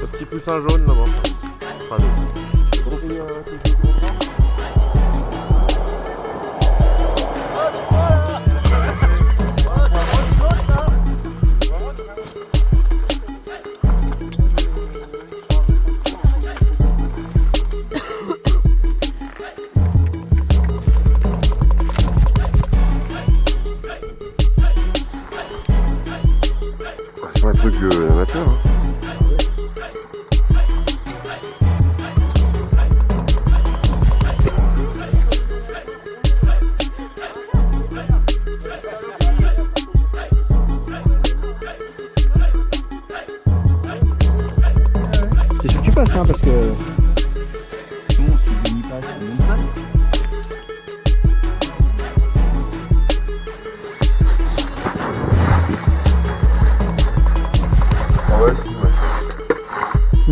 Le petit poussin jaune là-bas. Truc euh, amateur. Hein. C'est sûr que tu hein, parce que.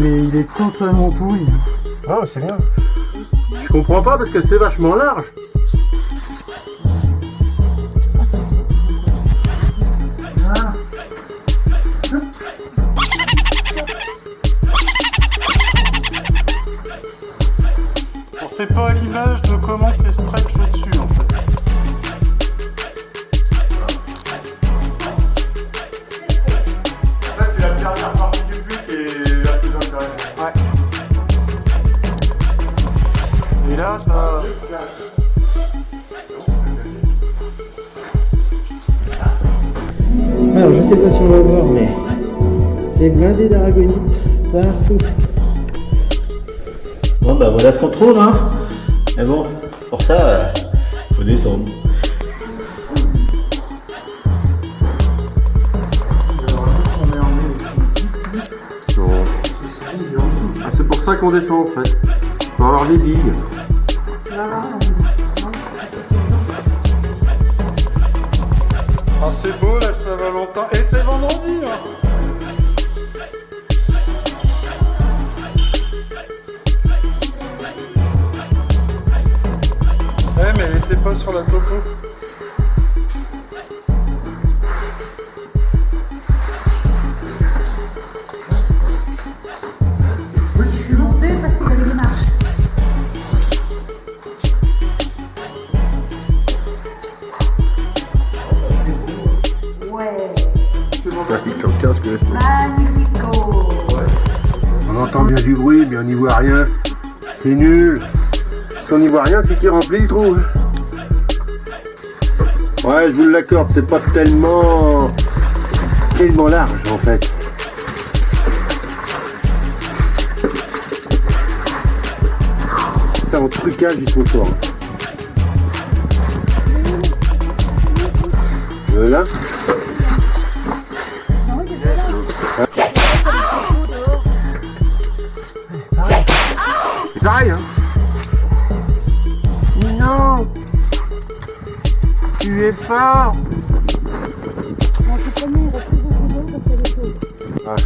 Mais il est totalement pourri. Ah, c'est bien. Je comprends pas parce que c'est vachement large. On sait pas à l'image de comment c'est stretch au-dessus en fait. Et là, ça. Alors, je sais pas si on va voir, mais c'est blindé d'aragonite partout. Bon, bah voilà ce qu'on trouve, hein. Mais bon, pour ça, euh, faut descendre. Non. Ah, c'est pour ça qu'on descend en fait. Pour avoir des billes. Ah, c'est beau la Saint-Valentin. Et c'est vendredi hein. Ouais, mais elle était pas sur la topo. Magnifico. On entend bien du bruit, mais on n'y voit rien. C'est nul. Si on n'y voit rien, c'est qu'il remplit le trou. Ouais, je vous l'accorde, c'est pas tellement. tellement large en fait. Putain, En trucage, ils sont forts. Hein Mais non Tu es fort Ah.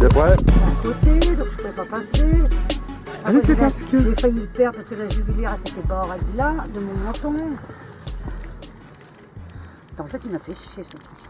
T'es prêt? Côté, donc je pouvais pas passer. Avec le j'ai- casque. J'ai failli le perdre parce que la jubilière, elle s'était pas là de mon menton. En fait, il m'a fait chier ce truc.